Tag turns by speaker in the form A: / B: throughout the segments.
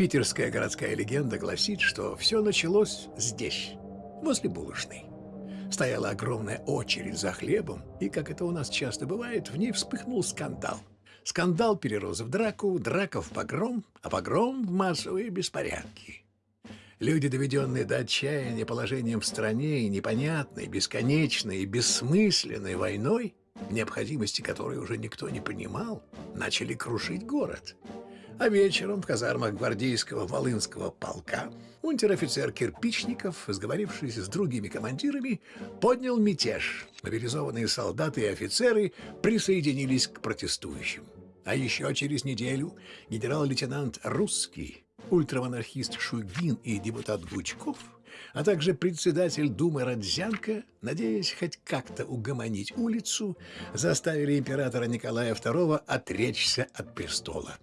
A: Питерская городская легенда гласит, что все началось здесь, возле булочной. Стояла огромная очередь за хлебом, и, как это у нас часто бывает, в ней вспыхнул скандал. Скандал перерос в драку, драка в погром, а погром в массовые беспорядки. Люди, доведенные до отчаяния положением в стране и непонятной, бесконечной и бессмысленной войной, необходимости которой уже никто не понимал, начали крушить город. А вечером в казармах гвардейского Волынского полка унтер-офицер Кирпичников, сговорившись с другими командирами, поднял мятеж. Мобилизованные солдаты и офицеры присоединились к протестующим. А еще через неделю генерал-лейтенант Русский, ультрамонархист Шугин и депутат Гучков, а также председатель Думы Родзянко, надеясь хоть как-то угомонить улицу, заставили императора Николая II отречься от престола.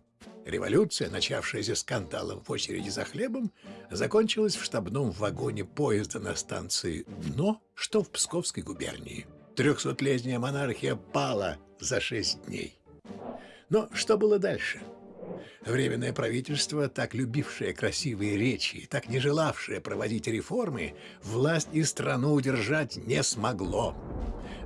A: Революция, начавшаяся скандалом в очереди за хлебом, закончилась в штабном вагоне поезда на станции «Дно», что в Псковской губернии. Трехсотлетняя монархия пала за шесть дней. Но что было дальше? Временное правительство, так любившее красивые речи, так не желавшее проводить реформы, власть и страну удержать не смогло.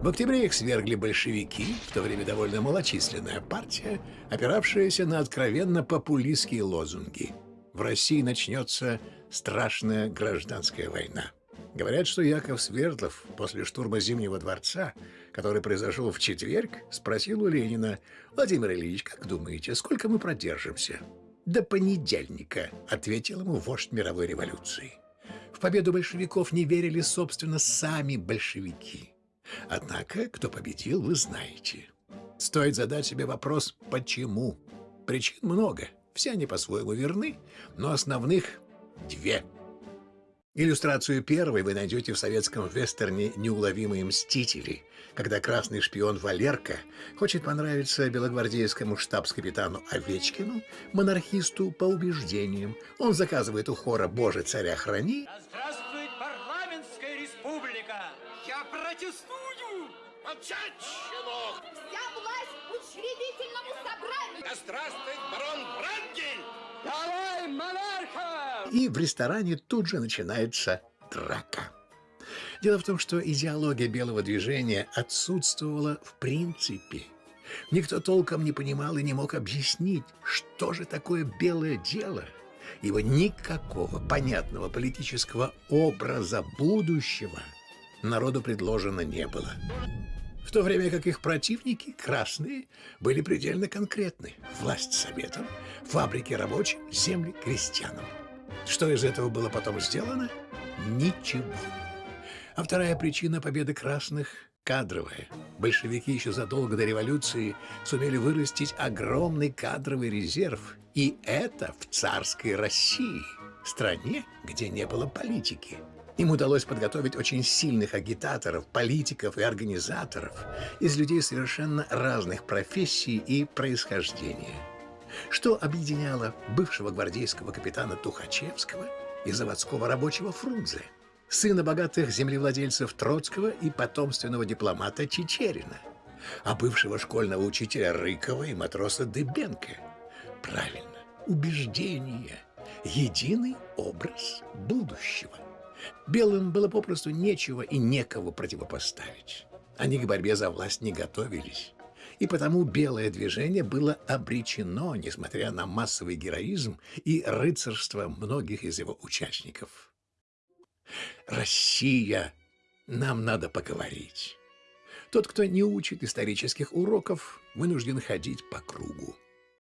A: В октябре их свергли большевики, в то время довольно малочисленная партия, опиравшаяся на откровенно популистские лозунги. В России начнется страшная гражданская война. Говорят, что Яков Свердлов после штурма Зимнего дворца, который произошел в четверг, спросил у Ленина, «Владимир Ильич, как думаете, сколько мы продержимся?» «До понедельника», — ответил ему вождь мировой революции. В победу большевиков не верили, собственно, сами большевики. Однако, кто победил, вы знаете. Стоит задать себе вопрос «почему?». Причин много, все они по-своему верны, но основных две – Иллюстрацию первой вы найдете в советском вестерне «Неуловимые мстители», когда красный шпион Валерка хочет понравиться белогвардейскому штабс-капитану Овечкину, монархисту по убеждениям. Он заказывает у хора «Боже, царя храни».
B: Да здравствует парламентская республика!
C: Я протестую!
D: Молчать, щенок!
E: Вся власть учредительному собранию!
D: Да здравствует барон
A: и в ресторане тут же начинается драка. Дело в том, что идеология белого движения отсутствовала в принципе. Никто толком не понимал и не мог объяснить, что же такое белое дело. Его никакого понятного политического образа будущего народу предложено не было. В то время как их противники, красные, были предельно конкретны. Власть советам, фабрики рабочим, земли крестьянам. Что из этого было потом сделано? Ничего. А вторая причина победы красных – кадровая. Большевики еще задолго до революции сумели вырастить огромный кадровый резерв. И это в царской России, стране, где не было политики. Им удалось подготовить очень сильных агитаторов, политиков и организаторов из людей совершенно разных профессий и происхождения – что объединяло бывшего гвардейского капитана Тухачевского и заводского рабочего Фрунзе, сына богатых землевладельцев Троцкого и потомственного дипломата Чечерина, а бывшего школьного учителя Рыкова и матроса Дыбенко. Правильно, убеждение, единый образ будущего. Белым было попросту нечего и некого противопоставить. Они к борьбе за власть не готовились и потому белое движение было обречено, несмотря на массовый героизм и рыцарство многих из его участников. «Россия! Нам надо поговорить!» Тот, кто не учит исторических уроков, вынужден ходить по кругу.